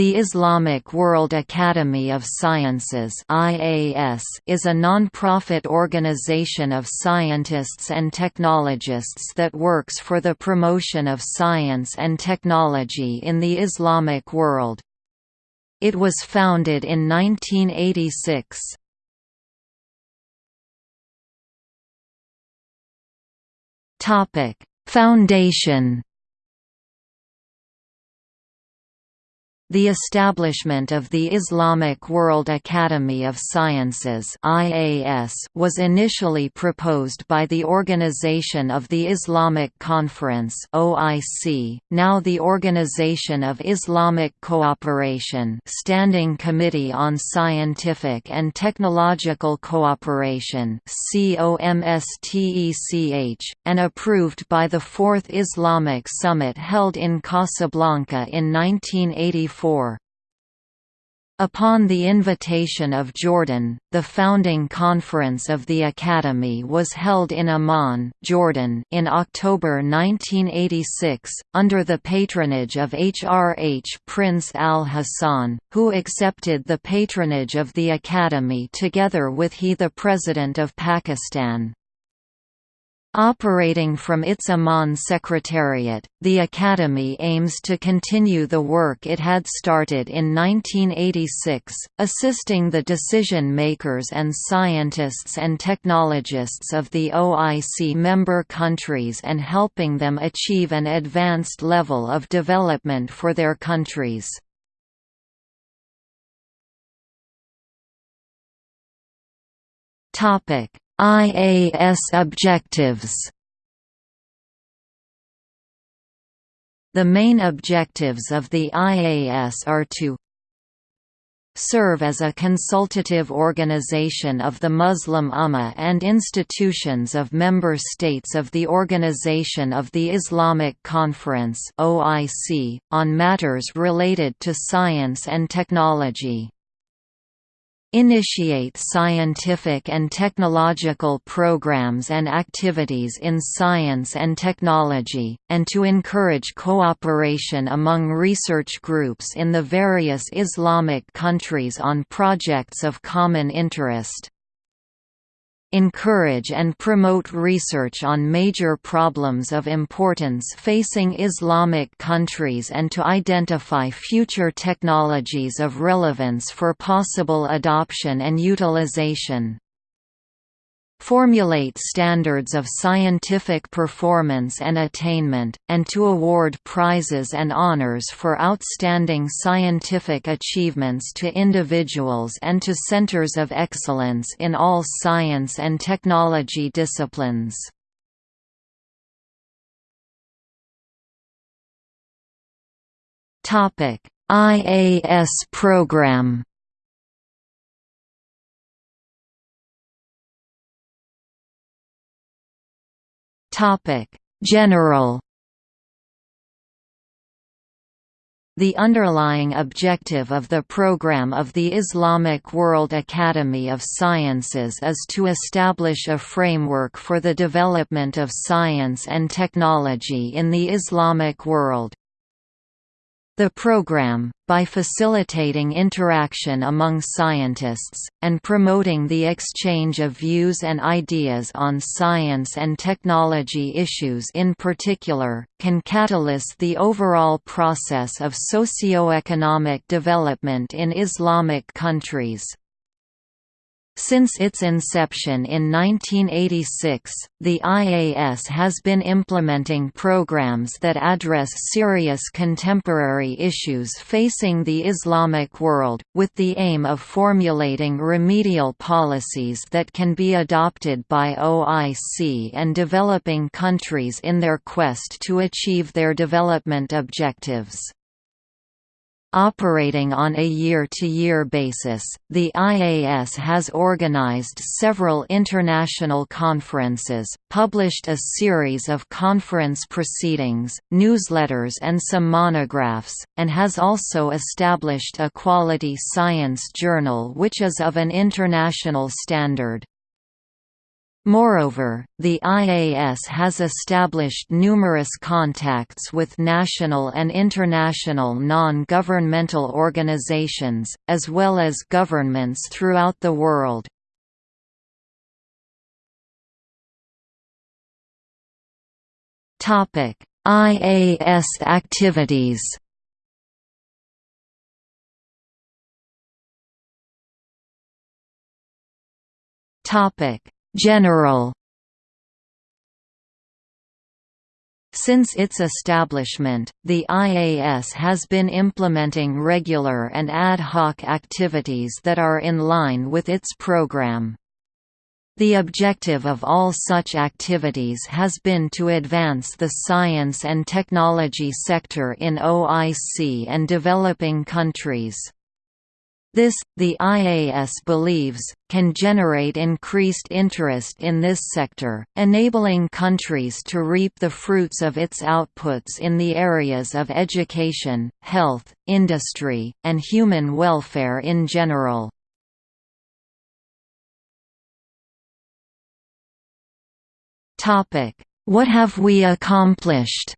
The Islamic World Academy of Sciences is a non-profit organization of scientists and technologists that works for the promotion of science and technology in the Islamic world. It was founded in 1986. Foundation The establishment of the Islamic World Academy of Sciences was initially proposed by the Organization of the Islamic Conference now the Organization of Islamic Cooperation Standing Committee on Scientific and Technological Cooperation and approved by the Fourth Islamic Summit held in Casablanca in 1984 Upon the invitation of Jordan, the founding conference of the Academy was held in Amman, Jordan in October 1986, under the patronage of HRH Prince al-Hassan, who accepted the patronage of the Academy together with he the President of Pakistan. Operating from its Amman Secretariat, the Academy aims to continue the work it had started in 1986, assisting the decision-makers and scientists and technologists of the OIC member countries and helping them achieve an advanced level of development for their countries. Topic IAS objectives. The main objectives of the IAS are to serve as a consultative organization of the Muslim Ummah and institutions of member states of the Organization of the Islamic Conference on matters related to science and technology initiate scientific and technological programs and activities in science and technology, and to encourage cooperation among research groups in the various Islamic countries on projects of common interest encourage and promote research on major problems of importance facing Islamic countries and to identify future technologies of relevance for possible adoption and utilization formulate standards of scientific performance and attainment, and to award prizes and honors for outstanding scientific achievements to individuals and to centers of excellence in all science and technology disciplines. IAS program Topic: General The underlying objective of the program of the Islamic World Academy of Sciences is to establish a framework for the development of science and technology in the Islamic world. The program, by facilitating interaction among scientists, and promoting the exchange of views and ideas on science and technology issues in particular, can catalyse the overall process of socio-economic development in Islamic countries. Since its inception in 1986, the IAS has been implementing programs that address serious contemporary issues facing the Islamic world, with the aim of formulating remedial policies that can be adopted by OIC and developing countries in their quest to achieve their development objectives. Operating on a year-to-year -year basis, the IAS has organized several international conferences, published a series of conference proceedings, newsletters and some monographs, and has also established a quality science journal which is of an international standard. Moreover, the IAS has established numerous contacts with national and international non-governmental organizations, as well as governments throughout the world. IAS activities Topic General Since its establishment, the IAS has been implementing regular and ad hoc activities that are in line with its program. The objective of all such activities has been to advance the science and technology sector in OIC and developing countries. This, the IAS believes, can generate increased interest in this sector, enabling countries to reap the fruits of its outputs in the areas of education, health, industry, and human welfare in general. What have we accomplished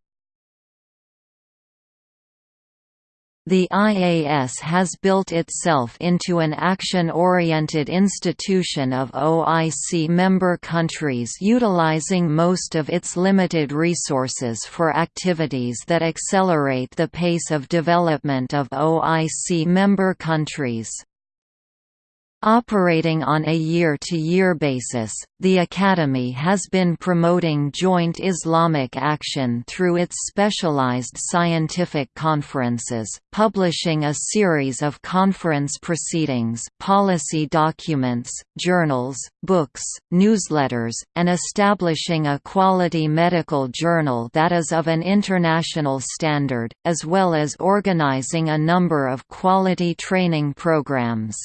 The IAS has built itself into an action-oriented institution of OIC member countries utilizing most of its limited resources for activities that accelerate the pace of development of OIC member countries. Operating on a year-to-year -year basis, the Academy has been promoting joint Islamic action through its specialized scientific conferences, publishing a series of conference proceedings policy documents, journals, books, newsletters, and establishing a quality medical journal that is of an international standard, as well as organizing a number of quality training programs.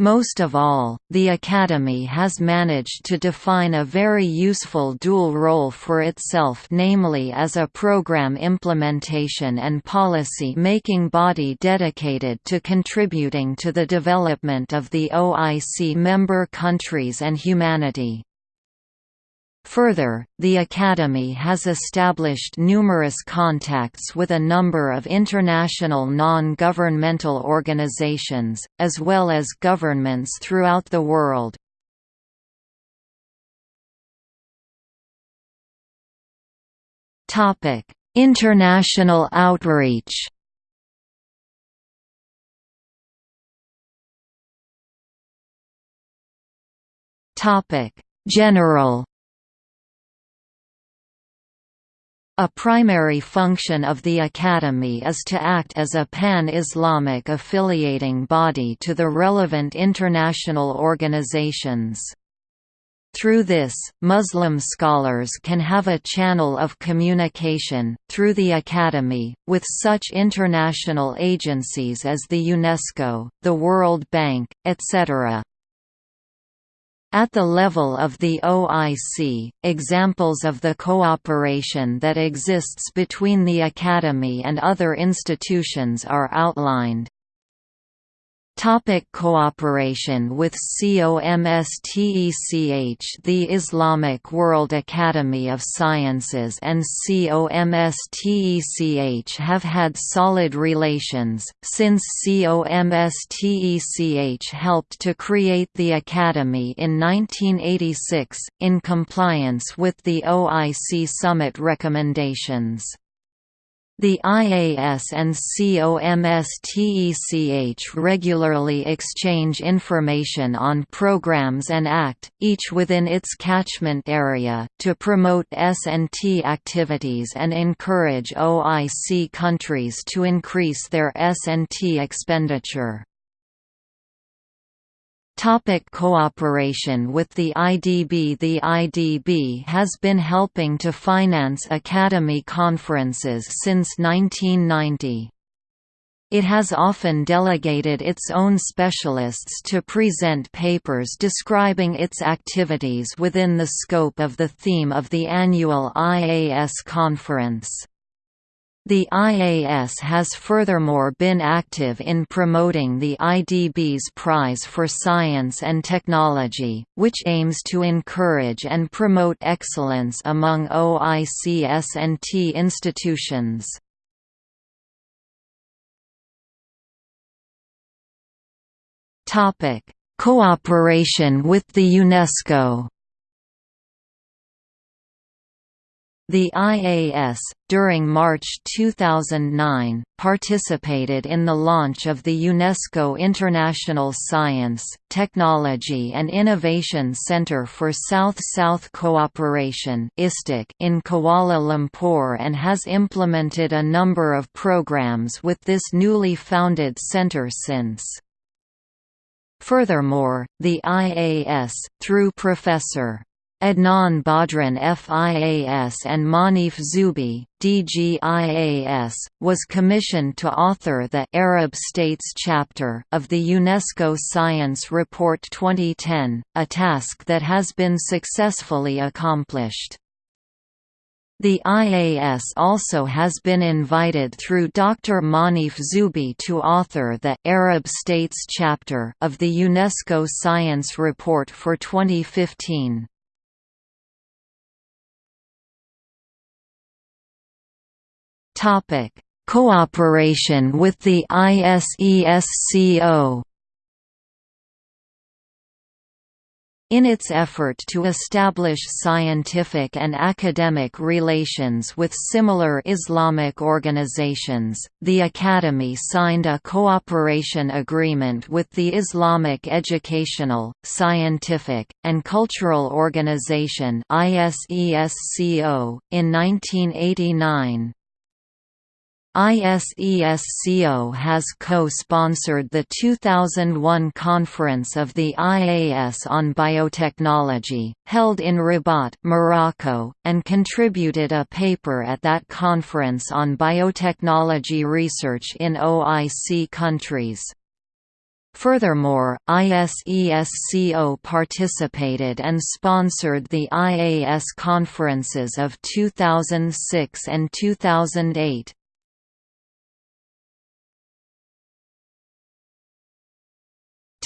Most of all, the Academy has managed to define a very useful dual role for itself namely as a program implementation and policy-making body dedicated to contributing to the development of the OIC member countries and humanity. Further, the Academy has established numerous contacts with a number of international non-governmental organizations, as well as governments throughout the world. International outreach General A primary function of the Academy is to act as a pan-Islamic affiliating body to the relevant international organizations. Through this, Muslim scholars can have a channel of communication, through the Academy, with such international agencies as the UNESCO, the World Bank, etc. At the level of the OIC, examples of the cooperation that exists between the Academy and other institutions are outlined. Topic cooperation with COMSTECH The Islamic World Academy of Sciences and COMSTECH have had solid relations, since COMSTECH helped to create the Academy in 1986, in compliance with the OIC Summit recommendations. The IAS and COMSTECH regularly exchange information on programs and act, each within its catchment area, to promote S&T activities and encourage OIC countries to increase their S&T expenditure. Topic cooperation with the IDB The IDB has been helping to finance Academy conferences since 1990. It has often delegated its own specialists to present papers describing its activities within the scope of the theme of the annual IAS conference. The IAS has furthermore been active in promoting the IDB's Prize for Science and Technology, which aims to encourage and promote excellence among OICS&T institutions. Cooperation with the UNESCO The IAS, during March 2009, participated in the launch of the UNESCO International Science, Technology and Innovation Centre for South-South Cooperation in Kuala Lumpur and has implemented a number of programs with this newly founded centre since. Furthermore, the IAS, through Professor. Adnan Badran FIAS and Manif Zubi, DGIAS, was commissioned to author the Arab States chapter of the UNESCO Science Report 2010, a task that has been successfully accomplished. The IAS also has been invited through Dr. Manif Zubi to author the Arab States chapter of the UNESCO Science Report for 2015. Topic: Cooperation with the ISESCO In its effort to establish scientific and academic relations with similar Islamic organizations, the Academy signed a cooperation agreement with the Islamic Educational, Scientific, and Cultural Organization in 1989. ISESCO has co-sponsored the 2001 Conference of the IAS on Biotechnology, held in Rabat, Morocco, and contributed a paper at that conference on biotechnology research in OIC countries. Furthermore, ISESCO participated and sponsored the IAS conferences of 2006 and 2008.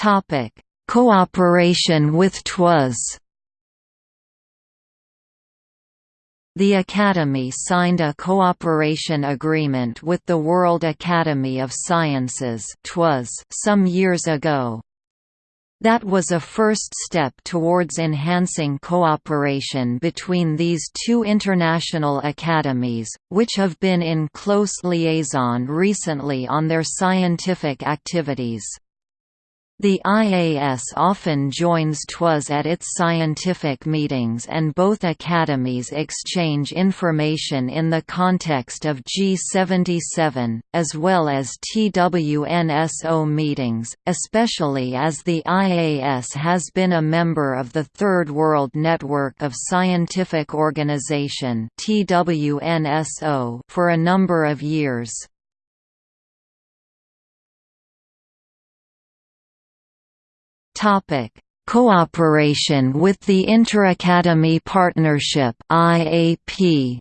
Topic: Cooperation with TWAS. The Academy signed a cooperation agreement with the World Academy of Sciences TWAS, some years ago. That was a first step towards enhancing cooperation between these two international academies, which have been in close liaison recently on their scientific activities. The IAS often joins TWAS at its scientific meetings and both academies exchange information in the context of G77, as well as TWNSO meetings, especially as the IAS has been a member of the Third World Network of Scientific Organization for a number of years. Topic: Cooperation with the Interacademy Partnership (IAP).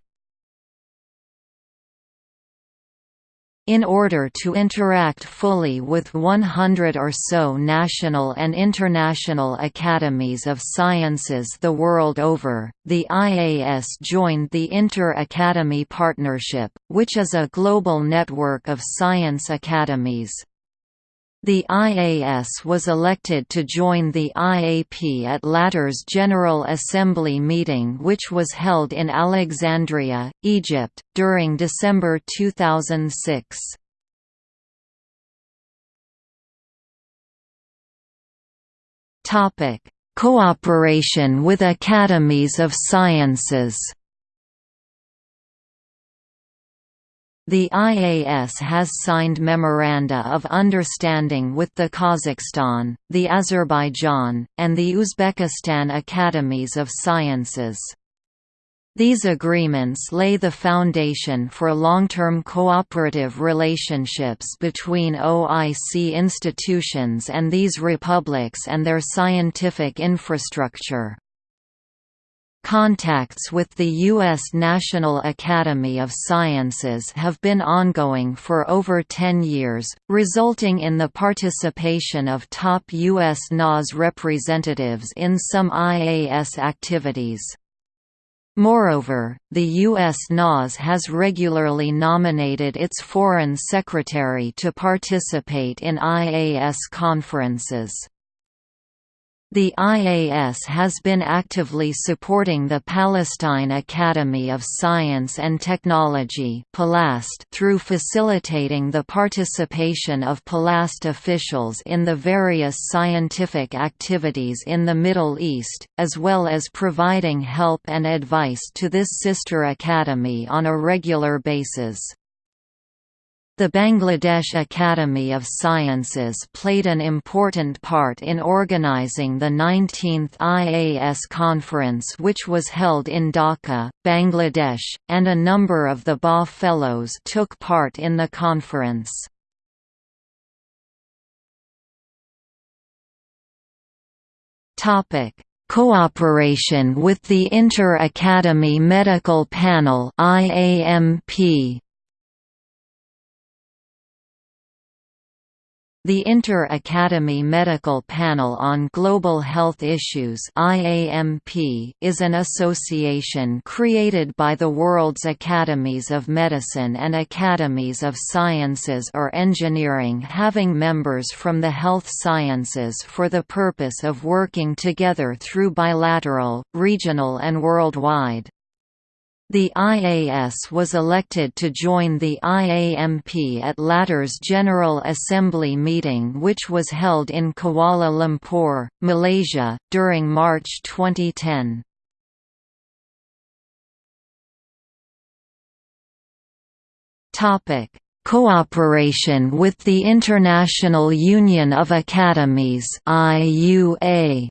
In order to interact fully with 100 or so national and international academies of sciences the world over, the IAS joined the Inter-Academy Partnership, which is a global network of science academies. The IAS was elected to join the IAP at latter's General Assembly meeting which was held in Alexandria, Egypt, during December 2006. Cooperation with academies of sciences The IAS has signed memoranda of understanding with the Kazakhstan, the Azerbaijan, and the Uzbekistan Academies of Sciences. These agreements lay the foundation for long-term cooperative relationships between OIC institutions and these republics and their scientific infrastructure. Contacts with the U.S. National Academy of Sciences have been ongoing for over 10 years, resulting in the participation of top U.S. NAS representatives in some IAS activities. Moreover, the U.S. NAS has regularly nominated its foreign secretary to participate in IAS conferences. The IAS has been actively supporting the Palestine Academy of Science and Technology through facilitating the participation of PALAST officials in the various scientific activities in the Middle East, as well as providing help and advice to this sister academy on a regular basis. The Bangladesh Academy of Sciences played an important part in organizing the 19th IAS conference which was held in Dhaka, Bangladesh, and a number of the BA Fellows took part in the conference. Cooperation with the Inter-Academy Medical Panel IAMP The Inter-Academy Medical Panel on Global Health Issues is an association created by the world's academies of medicine and academies of sciences or engineering having members from the health sciences for the purpose of working together through bilateral, regional and worldwide. The IAS was elected to join the IAMP at latter's General Assembly meeting which was held in Kuala Lumpur, Malaysia, during March 2010. Cooperation with the International Union of Academies IUA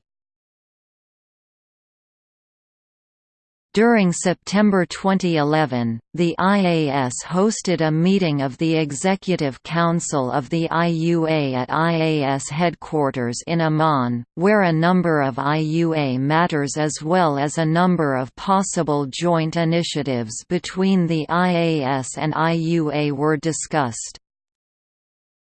During September 2011, the IAS hosted a meeting of the Executive Council of the IUA at IAS headquarters in Amman, where a number of IUA matters as well as a number of possible joint initiatives between the IAS and IUA were discussed.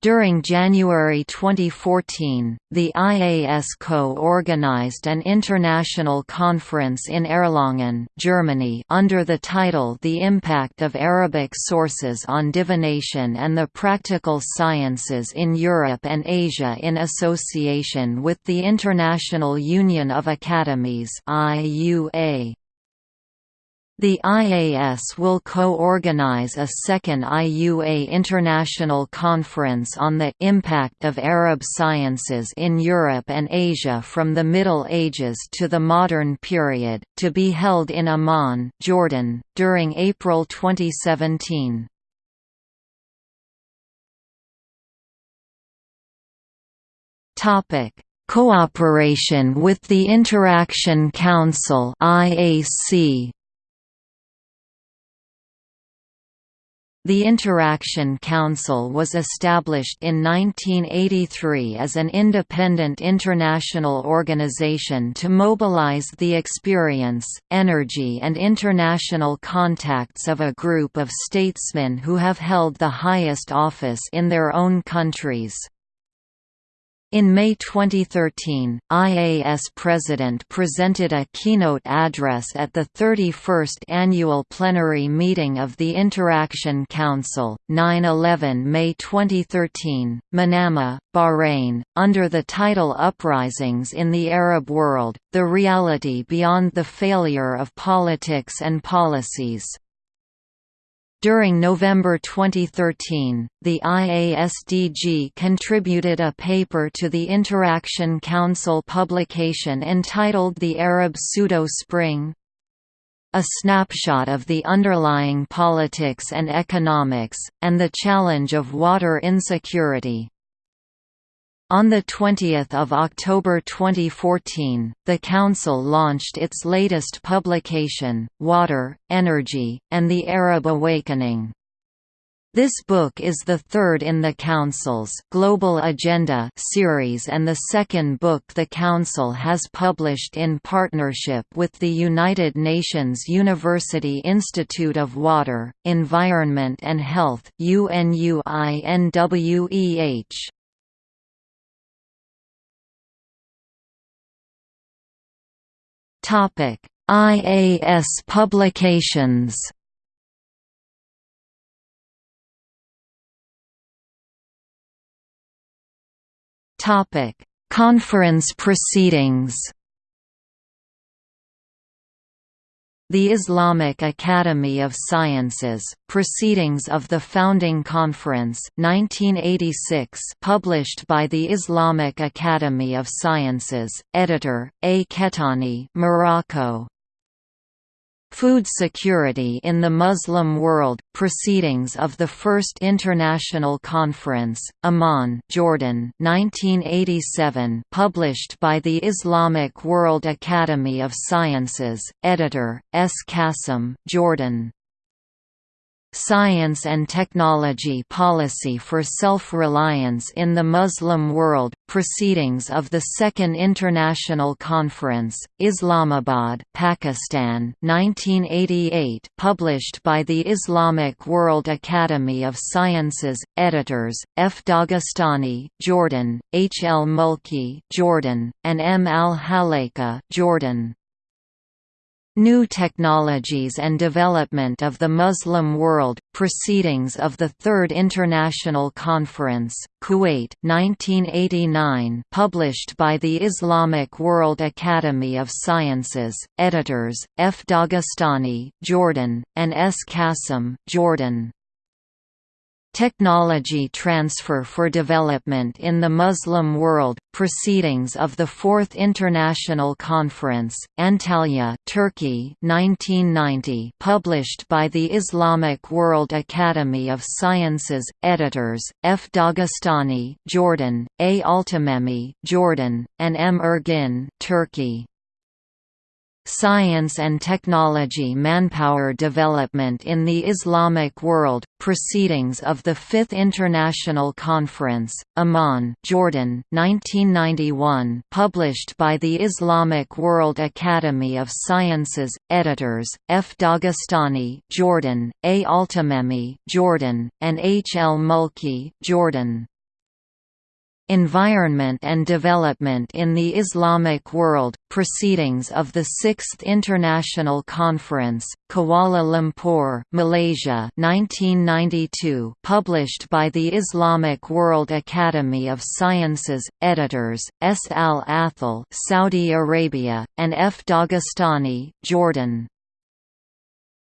During January 2014, the IAS co-organized an international conference in Erlangen, Germany under the title The Impact of Arabic Sources on Divination and the Practical Sciences in Europe and Asia in association with the International Union of Academies IUA. The IAS will co-organize a second IUA International Conference on the «Impact of Arab Sciences in Europe and Asia from the Middle Ages to the Modern Period», to be held in Amman, Jordan, during April 2017. Cooperation with the Interaction Council IAC The Interaction Council was established in 1983 as an independent international organization to mobilize the experience, energy and international contacts of a group of statesmen who have held the highest office in their own countries. In May 2013, IAS President presented a keynote address at the 31st annual plenary meeting of the Interaction Council, 9-11 May 2013, Manama, Bahrain, under the title Uprisings in the Arab World, The Reality Beyond the Failure of Politics and Policies. During November 2013, the IASDG contributed a paper to the Interaction Council publication entitled The Arab Pseudo-Spring, a snapshot of the underlying politics and economics, and the challenge of water insecurity. On 20 October 2014, the Council launched its latest publication, Water, Energy, and the Arab Awakening. This book is the third in the Council's Global Agenda series and the second book the Council has published in partnership with the United Nations University Institute of Water, Environment and Health UNUINWEH. IAS publications Topic: Conference proceedings. The Islamic Academy of Sciences, Proceedings of the Founding Conference 1986 published by the Islamic Academy of Sciences, editor, A. Kettani Morocco, Food Security in the Muslim World, Proceedings of the First International Conference, Amman Jordan 1987 published by the Islamic World Academy of Sciences, editor, S. Qasim Jordan. Science and Technology Policy for Self-Reliance in the Muslim World, Proceedings of the Second International Conference, Islamabad Pakistan 1988 published by the Islamic World Academy of Sciences, editors, F. Dagestani Jordan, H. L. Mulki Jordan, and M. al-Halaika Jordan. New Technologies and Development of the Muslim World, Proceedings of the Third International Conference, Kuwait 1989 published by the Islamic World Academy of Sciences, editors, F. Dagestani Jordan, and S. Qasim Jordan. Technology Transfer for Development in the Muslim World, Proceedings of the Fourth International Conference, Antalya Turkey 1990 published by the Islamic World Academy of Sciences, editors, F. Dagestani Jordan, A. Altamemi Jordan, and M. Ergin Turkey. Science and Technology Manpower Development in the Islamic World, Proceedings of the Fifth International Conference, Amman Jordan 1991 published by the Islamic World Academy of Sciences, editors, F. Dagestani Jordan, A. Altamemi Jordan, and H. L. Mulki Jordan. Environment and Development in the Islamic World, Proceedings of the Sixth International Conference, Kuala Lumpur, Malaysia 1992 published by the Islamic World Academy of Sciences, editors, S. al-Athal Saudi Arabia, and F. Dagestani Jordan.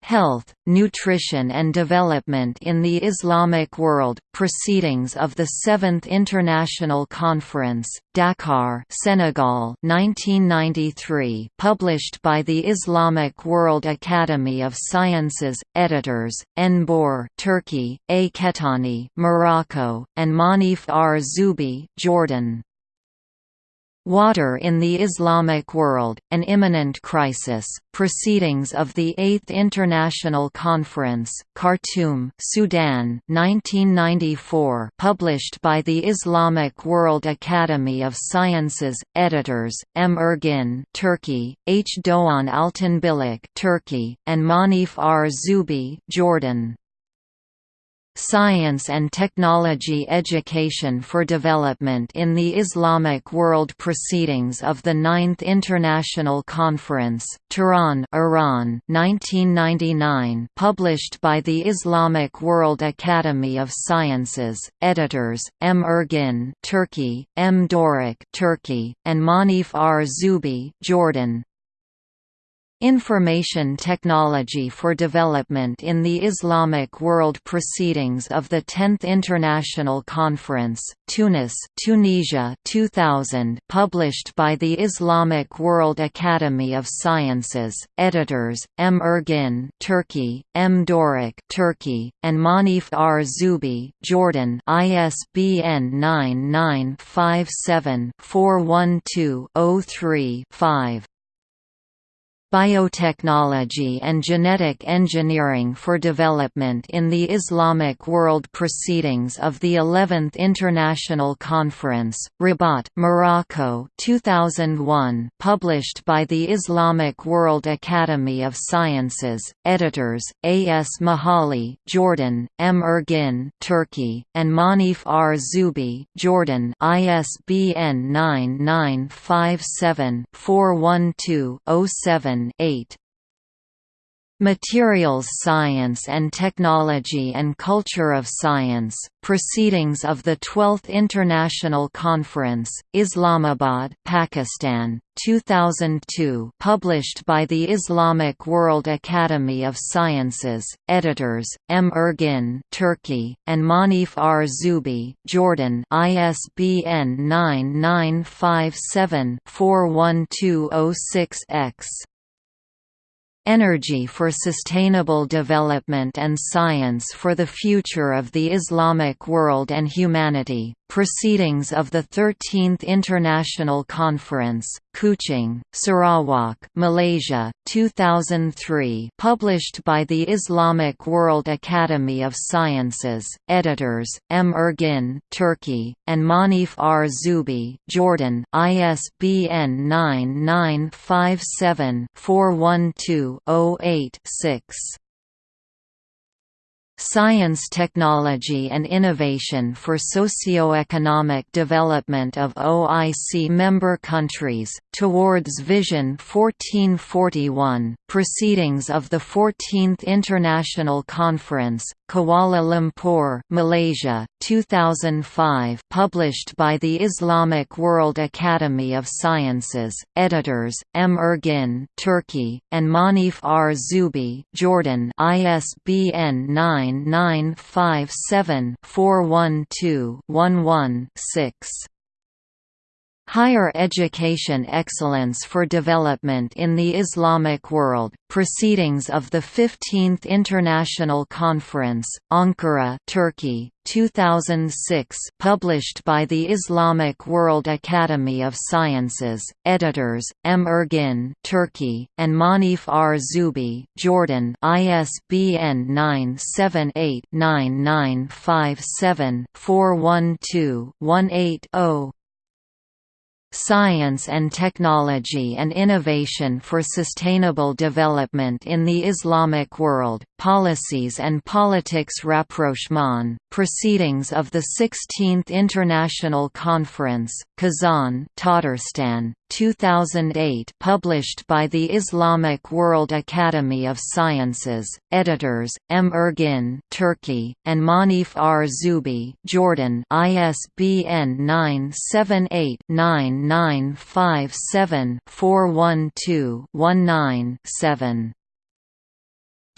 Health, Nutrition and Development in the Islamic World, Proceedings of the Seventh International Conference, Dakar Senegal 1993 published by the Islamic World Academy of Sciences, editors, Enbor Turkey, A. Kettani Morocco, and Manif R. Zubi Jordan. Water in the Islamic World, An Imminent Crisis, Proceedings of the Eighth International Conference, Khartoum, Sudan 1994 published by the Islamic World Academy of Sciences, editors, M. Ergin Turkey, H. Doğan Altinbilek Turkey, and Manif R. Zubi Jordan. Science and Technology Education for Development in the Islamic World Proceedings of the Ninth International Conference, Tehran Iran 1999 published by the Islamic World Academy of Sciences, editors, M. Ergin Turkey, M. Doruk Turkey, and Manif R. Zubi Jordan. Information Technology for Development in the Islamic World Proceedings of the 10th International Conference, Tunis Tunisia 2000 published by the Islamic World Academy of Sciences, editors, M. Ergin Turkey, M. Doruk Turkey, and Manif R. Zubi Jordan ISBN 9957 412 3 5 Biotechnology and Genetic Engineering for Development in the Islamic World Proceedings of the 11th International Conference, Rabat, Morocco 2001 published by the Islamic World Academy of Sciences, editors, A. S. Mahali Jordan, M. Ergin Turkey, and Manif R. Zubi Jordan ISBN 9957 412 07 8 Materials Science and Technology and Culture of Science, Proceedings of the 12th International Conference, Islamabad, Pakistan, 2002 published by the Islamic World Academy of Sciences, editors, M. Ergin Turkey, and Manif R. Zubi Jordan ISBN 9957 41206 X Energy for Sustainable Development and Science for the Future of the Islamic World and Humanity, Proceedings of the 13th International Conference, Kuching, Sarawak, Malaysia, 2003 published by the Islamic World Academy of Sciences, editors, M. Ergin Turkey, and Manif R. Zubi Jordan ISBN 9957 412 8 6 Science Technology and Innovation for Socio-Economic Development of OIC member countries, towards Vision 1441, Proceedings of the 14th International Conference, Kuala Lumpur, Malaysia, 2005 published by the Islamic World Academy of Sciences, editors, M. Ergin Turkey, and Manif R. Zubi Jordan ISBN 9957 412 11 6 Higher Education Excellence for Development in the Islamic World, Proceedings of the 15th International Conference, Ankara Turkey, 2006 published by the Islamic World Academy of Sciences, editors, M. Ergin Turkey, and Manif R. Zubi Jordan ISBN 978 9957 412 180 Science and Technology and Innovation for Sustainable Development in the Islamic World, Policies and Politics Rapprochement, Proceedings of the 16th International Conference, Kazan Tatarstan, 2008 published by the Islamic World Academy of Sciences, editors, M. Ergin Turkey, and Manif R. Zubi Jordan ISBN 978 9957 412 19 7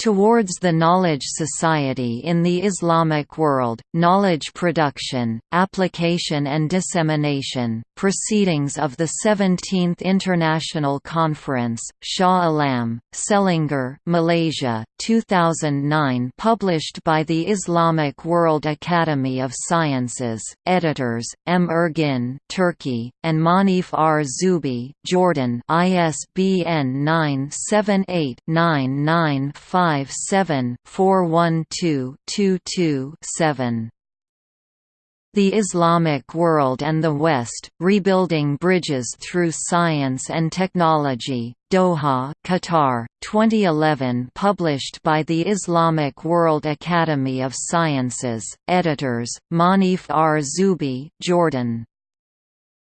Towards the Knowledge Society in the Islamic World, Knowledge Production, Application and Dissemination, Proceedings of the 17th International Conference, Shah Alam, Selangor, Malaysia, 2009 published by the Islamic World Academy of Sciences, editors, M. Ergin Turkey, and Manif R. Zubi Jordan ISBN 978 995 57 412 22 the Islamic World and the West, Rebuilding Bridges Through Science and Technology, Doha, Qatar, 2011 published by the Islamic World Academy of Sciences, editors, Manif R. Zubi Jordan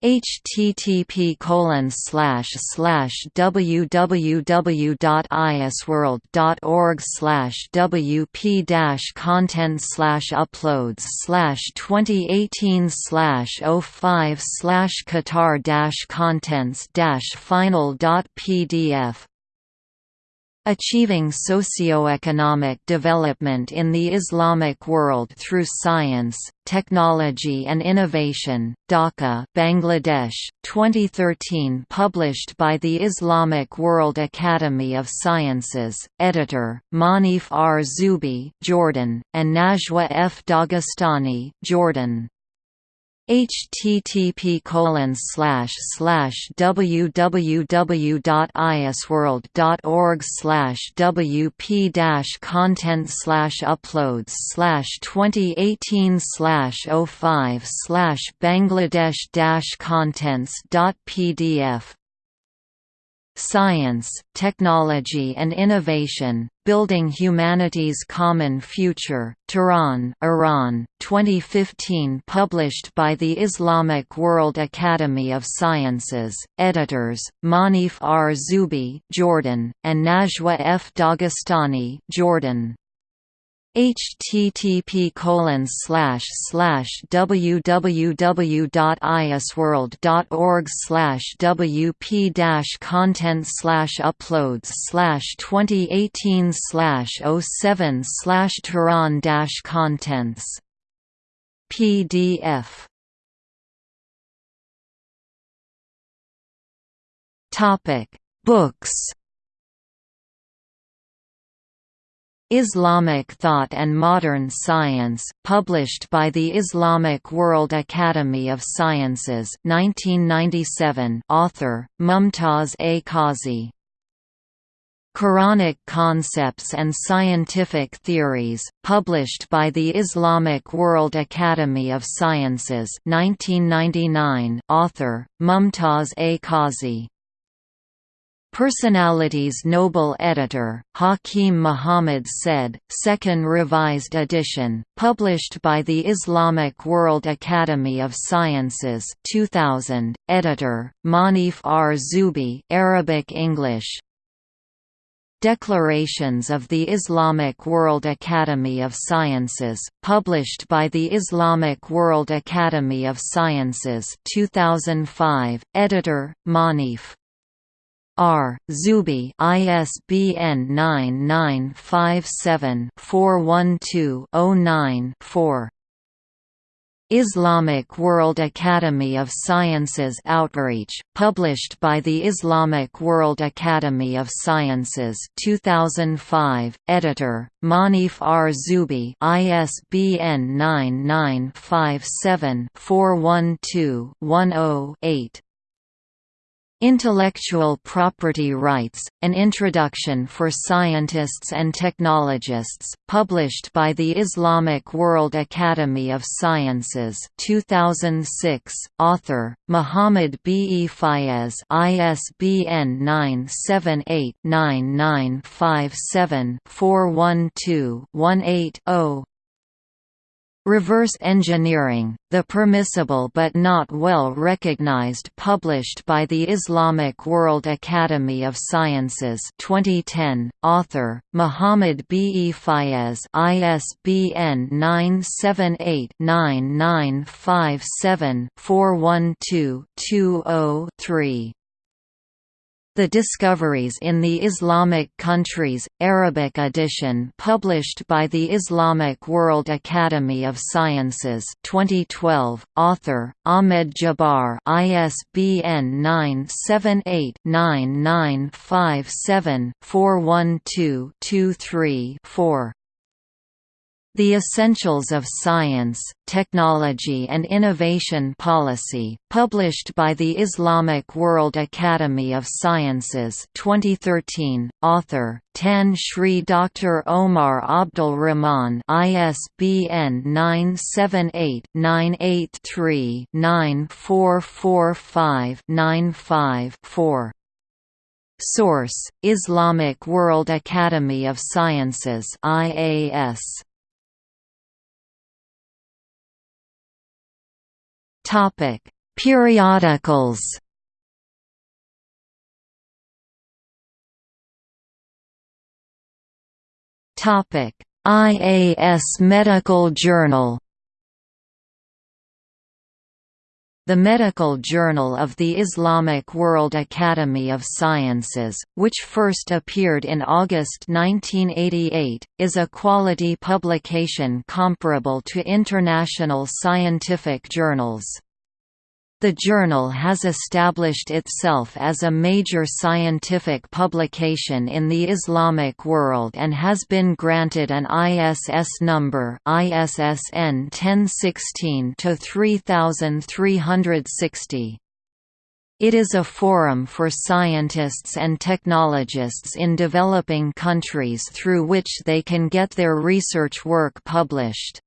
http colon slash slash www.isworld.org slash wp dash content slash uploads slash 2018 slash 05 slash qatar dash contents dash final dot pdf Achieving Socio-Economic Development in the Islamic World Through Science, Technology and Innovation, Dhaka Bangladesh, 2013 published by the Islamic World Academy of Sciences, editor, Manif R. Zubi Jordan, and Najwa F. Dagestani Jordan. Http colon slash slash www.isworld.org slash wp content slash uploads slash 2018 slash 05 slash Bangladesh contents pdf Science, Technology and Innovation, Building Humanity's Common Future, Tehran, Iran, 2015 published by the Islamic World Academy of Sciences, editors, Manif R. Zubi Jordan, and Najwa F. Dagestani Jordan http colon slash slash www.isworld.org slash wp content slash uploads slash 2018 slash 07 slash Tehran dash contents. PDF Topic. Books Islamic Thought and Modern Science, published by the Islamic World Academy of Sciences 1997 author, Mumtaz A. Qazi Quranic Concepts and Scientific Theories, published by the Islamic World Academy of Sciences 1999 author, Mumtaz A. Qazi Personalities Noble Editor, Hakim Muhammad Said, second revised edition, published by the Islamic World Academy of Sciences 2000, editor, Manif R. Zou'bi Arabic English, Declarations of the Islamic World Academy of Sciences, published by the Islamic World Academy of Sciences 2005, editor, Manif R. Zou'bi ISBN 9957-412-09-4 Islamic World Academy of Sciences Outreach, published by the Islamic World Academy of Sciences 2005, editor, Manif R. Zou'bi ISBN 9957 412 10 Intellectual Property Rights, An Introduction for Scientists and Technologists, published by the Islamic World Academy of Sciences 2006, author, Muhammad B. E. Fayez ISBN 978-9957-412-18-0 Reverse Engineering, the permissible but not well recognized published by the Islamic World Academy of Sciences 2010, author, Muhammad B. E. Fayez ISBN 978-9957-412-20-3 the Discoveries in the Islamic Countries, Arabic edition published by the Islamic World Academy of Sciences 2012, author, Ahmed Djebbar ISBN 978-9957-412-23-4 the Essentials of Science, Technology and Innovation Policy, published by the Islamic World Academy of Sciences 2013, author, Tan Sri Dr. Omar Abdul Rahman ISBN 978-983-9445-95-4 Source: Islamic World Academy of Sciences IAS Topic: Periodicals. Topic: IAS Medical Journal. The Medical Journal of the Islamic World Academy of Sciences, which first appeared in August 1988, is a quality publication comparable to international scientific journals. The journal has established itself as a major scientific publication in the Islamic world and has been granted an ISS number ISSN 1016-3360. It is a forum for scientists and technologists in developing countries through which they can get their research work published.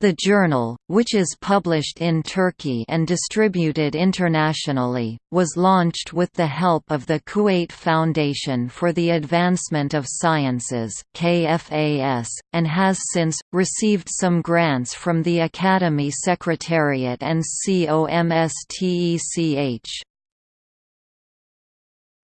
The journal, which is published in Turkey and distributed internationally, was launched with the help of the Kuwait Foundation for the Advancement of Sciences KFAS, and has since, received some grants from the Academy Secretariat and COMSTECH.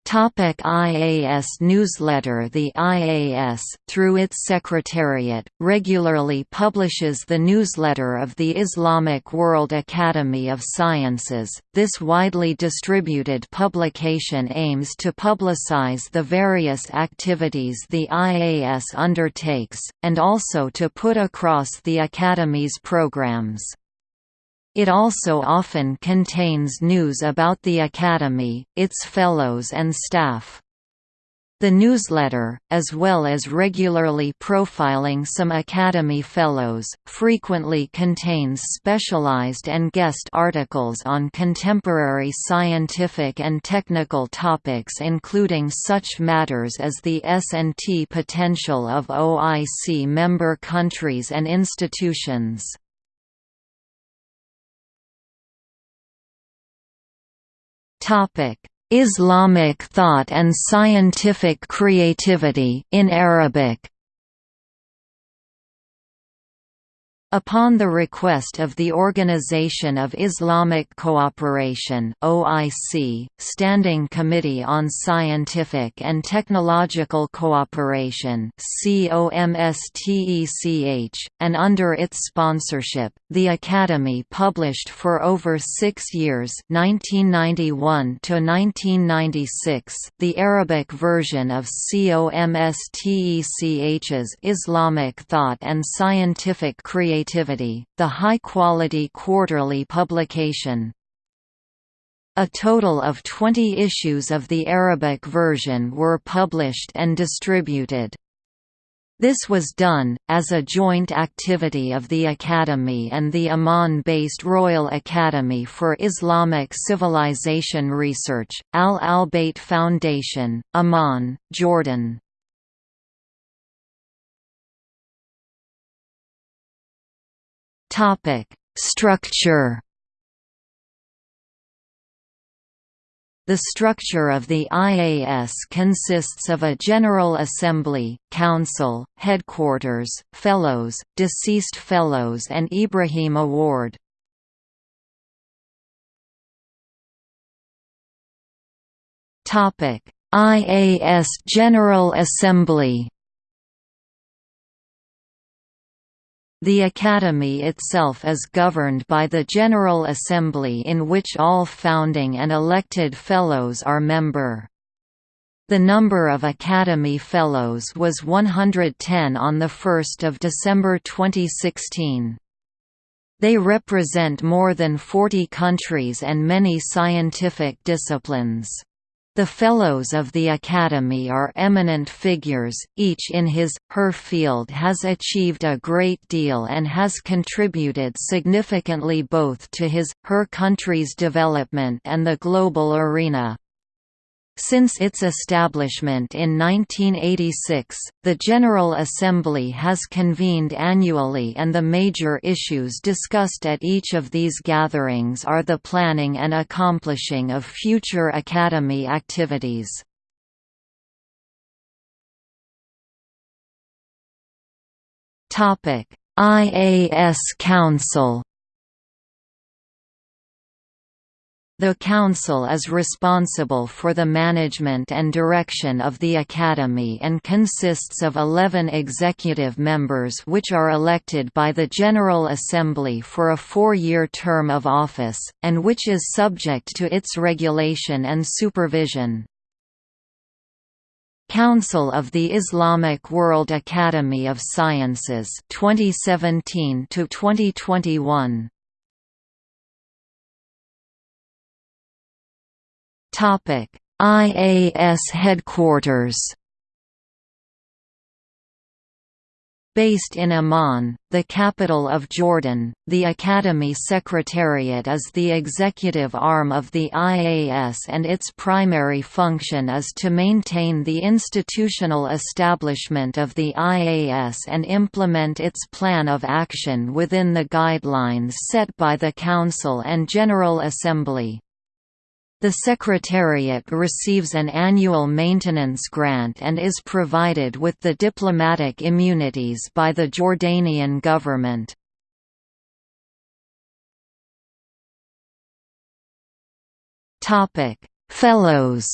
Topic IAS newsletter The IAS, through its secretariat, regularly publishes the newsletter of the Islamic World Academy of Sciences. This widely distributed publication aims to publicize the various activities the IAS undertakes, and also to put across the Academy's programs. It also often contains news about the Academy, its fellows and staff. The newsletter, as well as regularly profiling some Academy Fellows, frequently contains specialized and guest articles on contemporary scientific and technical topics including such matters as the S&T potential of OIC member countries and institutions. Islamic thought and scientific creativity in Arabic Upon the request of the Organization of Islamic Cooperation (OIC), Standing Committee on Scientific and Technological Cooperation (COMSTECH), and under its sponsorship, the Academy published for over 6 years, 1991 to 1996, the Arabic version of COMSTECH's Islamic Thought and Scientific Creativity Creativity, the high-quality quarterly publication. A total of 20 issues of the Arabic version were published and distributed. This was done, as a joint activity of the Academy and the Amman-based Royal Academy for Islamic Civilization Research, Al Albayt Foundation, Amman, Jordan. Topic: Structure. The structure of the IAS consists of a General Assembly, Council, Headquarters, Fellows, Deceased Fellows and Ibrahim Award. IAS General Assembly The Academy itself is governed by the General Assembly in which all founding and elected Fellows are member. The number of Academy Fellows was 110 on 1 December 2016. They represent more than 40 countries and many scientific disciplines. The Fellows of the Academy are eminent figures, each in his, her field has achieved a great deal and has contributed significantly both to his, her country's development and the global arena. Since its establishment in 1986, the General Assembly has convened annually and the major issues discussed at each of these gatherings are the planning and accomplishing of future Academy activities. IAS Council The Council is responsible for the management and direction of the Academy and consists of 11 executive members which are elected by the General Assembly for a four-year term of office, and which is subject to its regulation and supervision. Council of the Islamic World Academy of Sciences 2017 to 2021 IAS headquarters Based in Amman, the capital of Jordan, the Academy Secretariat is the executive arm of the IAS and its primary function is to maintain the institutional establishment of the IAS and implement its plan of action within the guidelines set by the Council and General Assembly. The Secretariat receives an annual maintenance grant and is provided with the diplomatic immunities by the Jordanian government. Fellows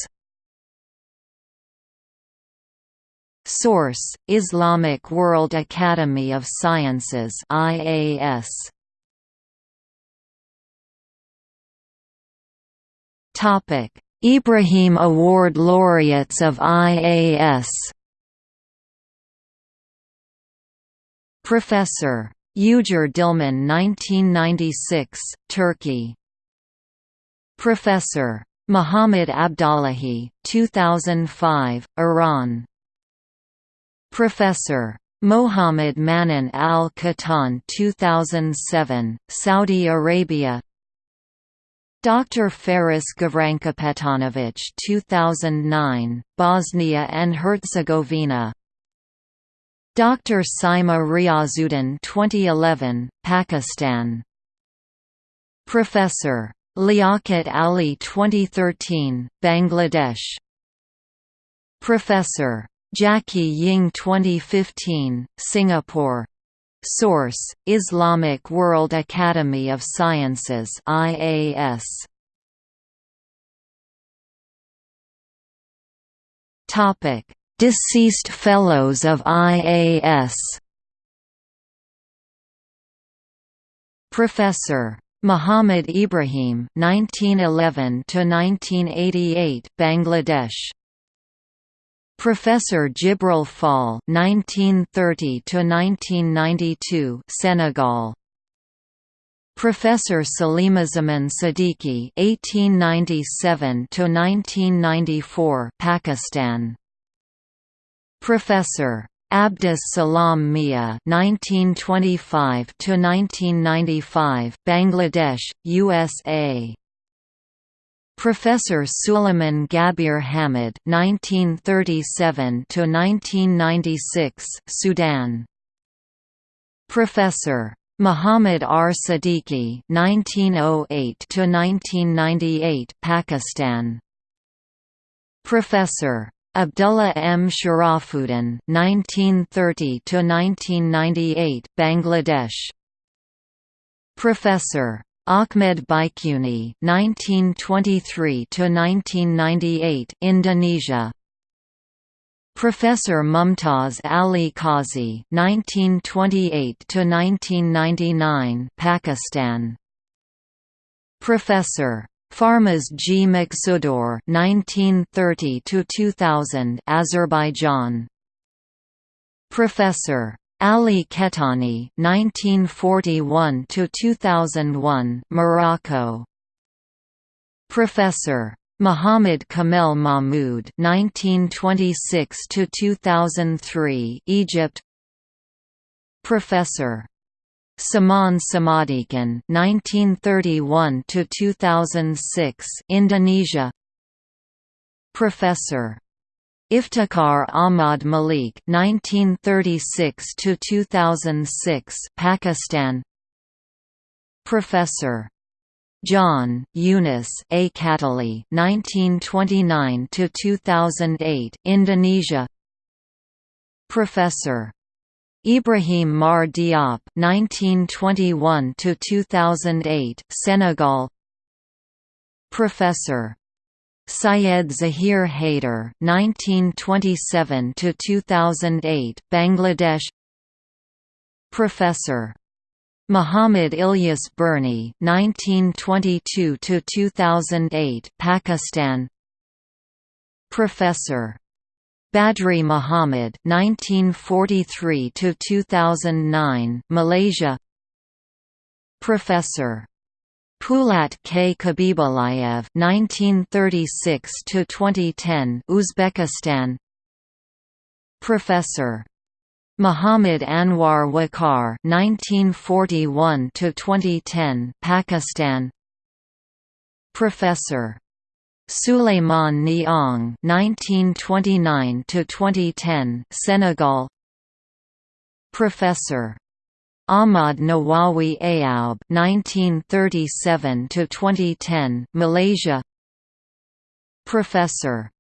Source: Islamic World Academy of Sciences IAS Topic: Ibrahim Award laureates of IAS. Professor Ugur Dilmen 1996, Turkey. Professor Muhammad Abdullahi 2005, Iran. Professor Mohammed Manan Al-Qattan 2007, Saudi Arabia Dr. Faris Gavrankapetanovic 2009, Bosnia and Herzegovina Dr. Saima Riazuddin 2011, Pakistan Professor Liaquat Ali 2013, Bangladesh Professor Jackie Ying 2015, Singapore Source: Islamic World Academy of Sciences (IAS). Topic: Deceased Fellows of IAS. Professor Muhammad Ibrahim 1911 to 1988 Bangladesh Professor Jibril Fall (1930–1992), Senegal. Professor Salimuzzaman Siddiqui (1897–1994), Pakistan. Professor Abdus Salam Mia (1925–1995), Bangladesh, USA. Professor Suleiman Gabir Hamid (1937–1996), Sudan. Professor Muhammad R. Siddiqui (1908–1998), Pakistan. Professor Abdullah M. Sharafuddin (1930–1998), Bangladesh. Professor Ahmed Baiquni (1923–1998), Indonesia. Professor Mumtaz Ali Qazi (1928–1999), Pakistan. Professor Farmaz G. Maksudov (1930–2000), Azerbaijan. Professor Ali Kettani (1941–2001), Morocco. Professor Muhammad Kamel Mahmoud (1926–2003), Egypt. Professor Saman Samadikun (1931–2006), Indonesia. Professor Iftikhar Ahmad Malik (1936–2006), Pakistan. Professor John Yunus A. Katili (1929–2008), Indonesia. Professor Ibrahim Mar Diop (1921–2008), Senegal. Professor Syed Zahir Haider (1927–2008), Bangladesh. Professor Muhammad Ilyas Birni (1922–2008), Pakistan. Professor Badri Muhammad (1943–2009), Malaysia. Professor Pulat K. Khabibulayev (1936–2010), Uzbekistan. Professor Muhammad Anwar Waqar (1941–2010), Pakistan. Professor Suleiman Niang (1929–2010), Senegal. Professor Ahmad Nawawi Ayoub (1937–2010), Malaysia. Professor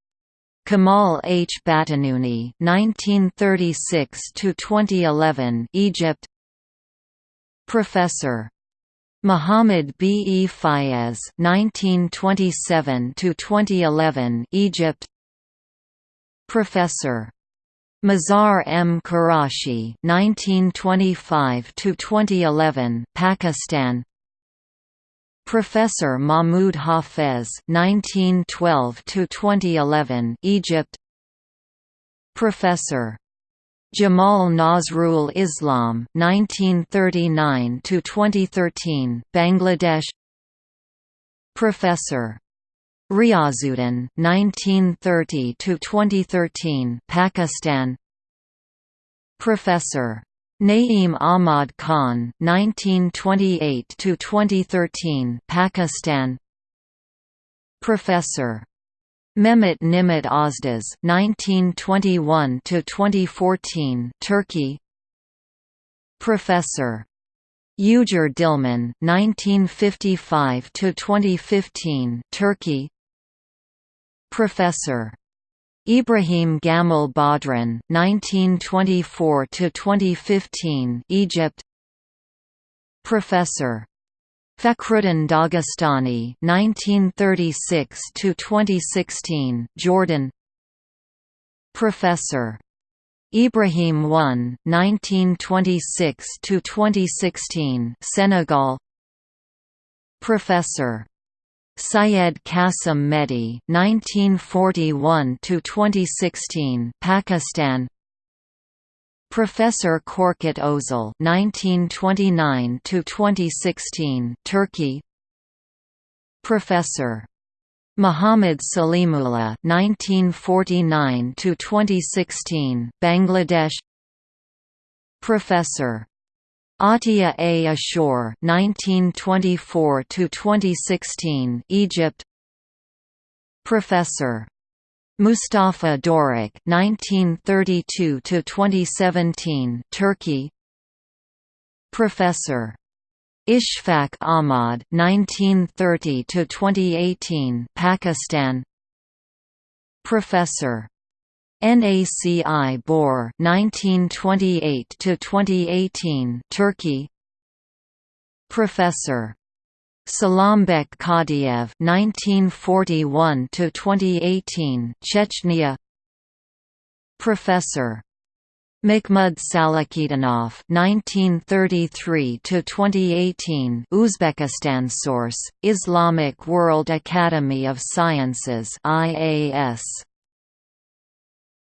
Kamal H. Batanuni (1936–2011), Egypt. Professor Muhammad B. E. Fayez (1927–2011), Egypt. Professor Mazhar M. Qureshi (1925–2011), Pakistan. Professor Mahmoud Hafez (1912–2011), Egypt. Professor Jamal Nazrul Islam (1939–2013), Bangladesh. Professor Riazuddin (1930–2013), Pakistan. Professor Naeem Ahmad Khan (1928–2013), Pakistan. Professor Mehmet Nimit Ozdas (1921–2014), Turkey. Professor Ugur Dilmen (1955–2015), Turkey. Professor Ibrahim Gamal Badran (1924–2015), Egypt. Professor Fakhruddin Dagestani (1936–2016), Jordan. Professor Ibrahim I (1926–2016), Senegal. Professor Syed Qasim Mehdi (1941–2016), Pakistan. Professor Korkut Ozal (1929–2016), Turkey. Professor Muhammad Salimullah (1949–2016), Bangladesh. Professor Atia A. Ashur (1924–2016), Egypt. Professor Mustafa Doruk (1932–2017), Turkey. Professor Ishfaq Ahmad (1930–2018), Pakistan. Professor Naci Bor 1928 to 2018 Turkey. Professor Salambek Kadiev 1941 to 2018 Chechnya. Professor Makhmud Salakhitdinov (1933–2018), Uzbekistan. Source: Islamic World Academy of Sciences (IAS).